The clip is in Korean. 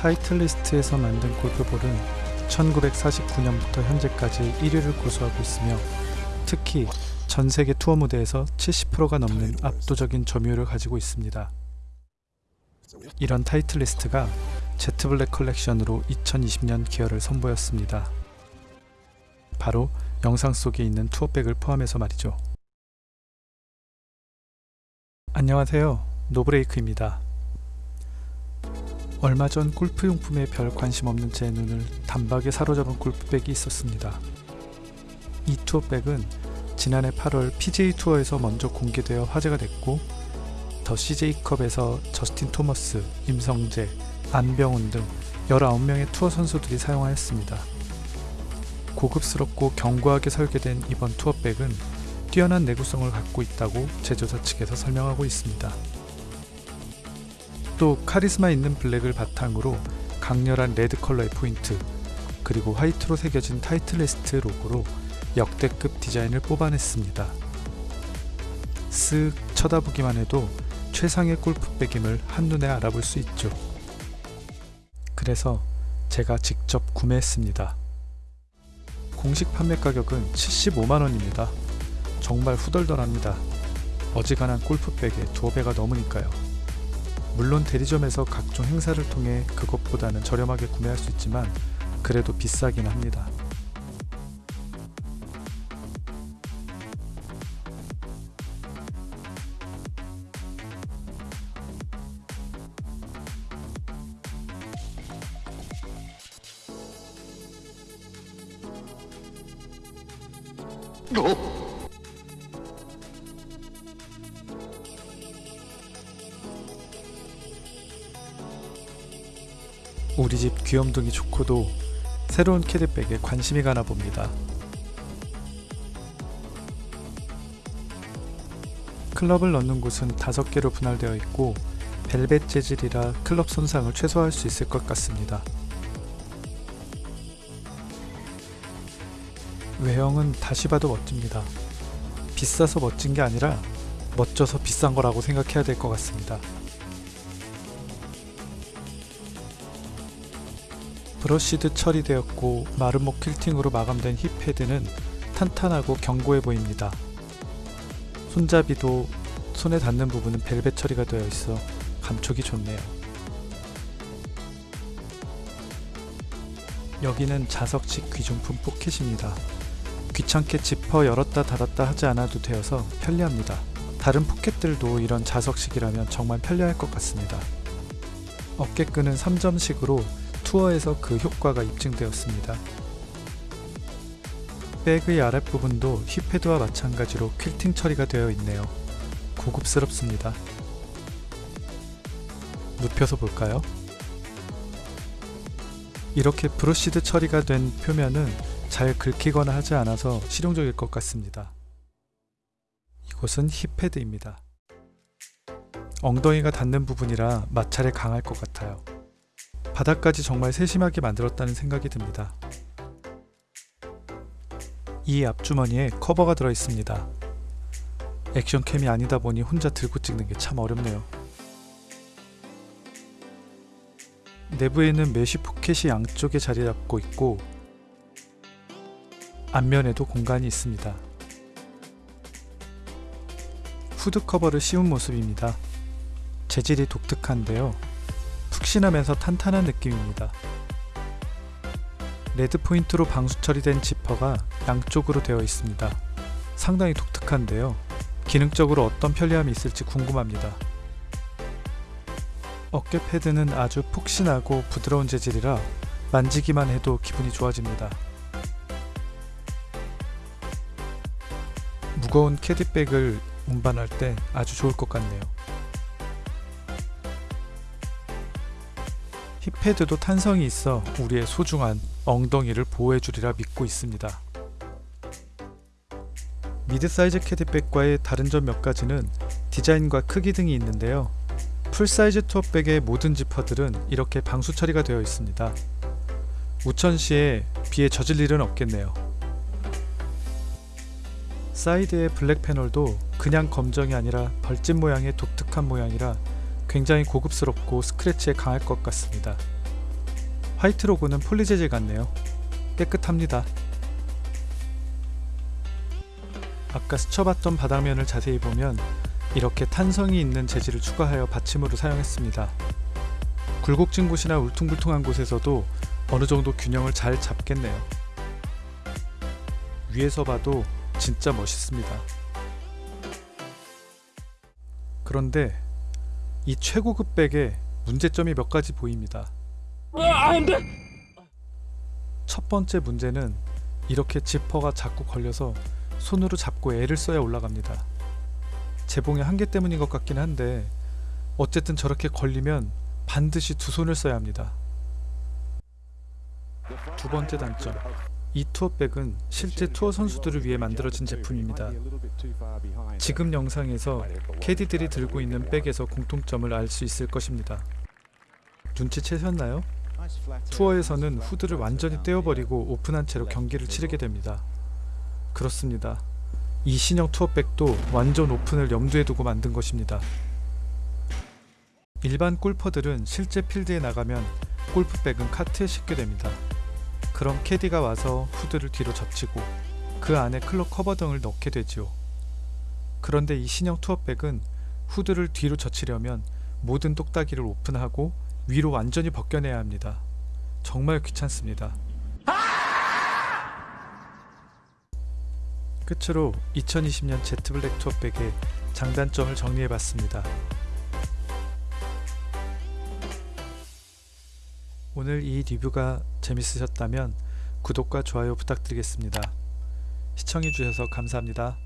타이틀리스트에서 만든 골프볼은 1949년부터 현재까지 1위를 고수하고 있으며 특히 전 세계 투어 무대에서 70%가 넘는 압도적인 점유율을 가지고 있습니다. 이런 타이틀리스트가 제트블랙 컬렉션으로 2020년 기어를 선보였습니다. 바로 영상 속에 있는 투어백을 포함해서 말이죠. 안녕하세요. 노브레이크입니다. 얼마 전 골프용품에 별 관심 없는 제 눈을 단박에 사로잡은 골프백이 있었습니다. 이 투어백은 지난해 8월 PGA 투어에서 먼저 공개되어 화제가 됐고 더 CJ컵에서 저스틴 토머스, 임성재, 안병훈 등 19명의 투어 선수들이 사용하였습니다. 고급스럽고 견고하게 설계된 이번 투어백은 뛰어난 내구성을 갖고 있다고 제조사 측에서 설명하고 있습니다. 또 카리스마 있는 블랙을 바탕으로 강렬한 레드 컬러의 포인트 그리고 화이트로 새겨진 타이틀리스트 로고로 역대급 디자인을 뽑아냈습니다. 쓱 쳐다보기만 해도 최상의 골프백임을 한눈에 알아볼 수 있죠. 그래서 제가 직접 구매했습니다. 공식 판매 가격은 75만원입니다. 정말 후덜덜합니다. 어지간한 골프백에 두어 배가 넘으니까요. 물론 대리점에서 각종 행사를 통해 그것보다는 저렴하게 구매할 수 있지만 그래도 비싸긴 합니다. 어? 우리 집 귀염둥이 좋고도 새로운 캐디백에 관심이 가나 봅니다. 클럽을 넣는 곳은 5개로 분할되어 있고 벨벳 재질이라 클럽 손상을 최소화할 수 있을 것 같습니다. 외형은 다시 봐도 멋집니다. 비싸서 멋진 게 아니라 멋져서 비싼 거라고 생각해야 될 것 같습니다. 브러쉬드 처리되었고 마름모 퀼팅으로 마감된 힙 패드는 탄탄하고 견고해 보입니다. 손잡이도 손에 닿는 부분은 벨벳 처리가 되어 있어 감촉이 좋네요. 여기는 자석식 귀중품 포켓입니다. 귀찮게 지퍼 열었다 닫았다 하지 않아도 되어서 편리합니다. 다른 포켓들도 이런 자석식이라면 정말 편리할 것 같습니다. 어깨끈은 3점식으로 투어에서 그 효과가 입증되었습니다. 백의 아랫부분도 힙헤드와 마찬가지로 퀼팅 처리가 되어 있네요. 고급스럽습니다. 눕혀서 볼까요? 이렇게 브러쉬드 처리가 된 표면은 잘 긁히거나 하지 않아서 실용적일 것 같습니다. 이곳은 힙헤드입니다. 엉덩이가 닿는 부분이라 마찰에 강할 것 같아요. 바닥까지 정말 세심하게 만들었다는 생각이 듭니다. 이 앞주머니에 커버가 들어있습니다. 액션캠이 아니다 보니 혼자 들고 찍는 게 참 어렵네요. 내부에는 메쉬 포켓이 양쪽에 자리 잡고 있고 앞면에도 공간이 있습니다. 후드 커버를 씌운 모습입니다. 재질이 독특한데요. 푹신하면서 탄탄한 느낌입니다. 레드 포인트로 방수 처리된 지퍼가 양쪽으로 되어 있습니다. 상당히 독특한데요. 기능적으로 어떤 편리함이 있을지 궁금합니다. 어깨 패드는 아주 폭신하고 부드러운 재질이라 만지기만 해도 기분이 좋아집니다. 무거운 캐디백을 운반할 때 아주 좋을 것 같네요. 힙패드도 탄성이 있어 우리의 소중한 엉덩이를 보호해주리라 믿고 있습니다. 미드 사이즈 캐디백과의 다른 점 몇 가지는 디자인과 크기 등이 있는데요. 풀사이즈 투어백의 모든 지퍼들은 이렇게 방수 처리가 되어 있습니다. 우천 시에 비에 젖을 일은 없겠네요. 사이드의 블랙 패널도 그냥 검정이 아니라 벌집 모양의 독특한 모양이라 굉장히 고급스럽고 스크래치에 강할 것 같습니다. 화이트 로고는 폴리 재질 같네요. 깨끗합니다. 아까 스쳐봤던 바닥면을 자세히 보면 이렇게 탄성이 있는 재질을 추가하여 받침으로 사용했습니다. 굴곡진 곳이나 울퉁불퉁한 곳에서도 어느 정도 균형을 잘 잡겠네요. 위에서 봐도 진짜 멋있습니다. 그런데 이 최고급 백에 문제점이 몇 가지 보입니다. 첫 번째 문제는 이렇게 지퍼가 자꾸 걸려서 손으로 잡고 애를 써야 올라갑니다. 재봉의 한계 때문인 것 같긴 한데 어쨌든 저렇게 걸리면 반드시 두 손을 써야 합니다. 두 번째 단점 이 투어백은 실제 투어 선수들을 위해 만들어진 제품입니다. 지금 영상에서 캐디들이 들고 있는 백에서 공통점을 알 수 있을 것입니다. 눈치채셨나요? 투어에서는 후드를 완전히 떼어버리고 오픈한 채로 경기를 치르게 됩니다. 그렇습니다. 이 신형 투어백도 완전 오픈을 염두에 두고 만든 것입니다. 일반 골퍼들은 실제 필드에 나가면 골프백은 카트에 싣게 됩니다. 그럼 캐디가 와서 후드를 뒤로 젖히고 그 안에 클럽 커버 등을 넣게 되지요. 그런데 이 신형 투어백은 후드를 뒤로 젖히려면 모든 똑딱이를 오픈하고 위로 완전히 벗겨내야 합니다. 정말 귀찮습니다. 끝으로 2020년 제트블랙 투어백의 장단점을 정리해봤습니다. 오늘 이 리뷰가 재밌으셨다면 구독과 좋아요 부탁드리겠습니다. 시청해주셔서 감사합니다.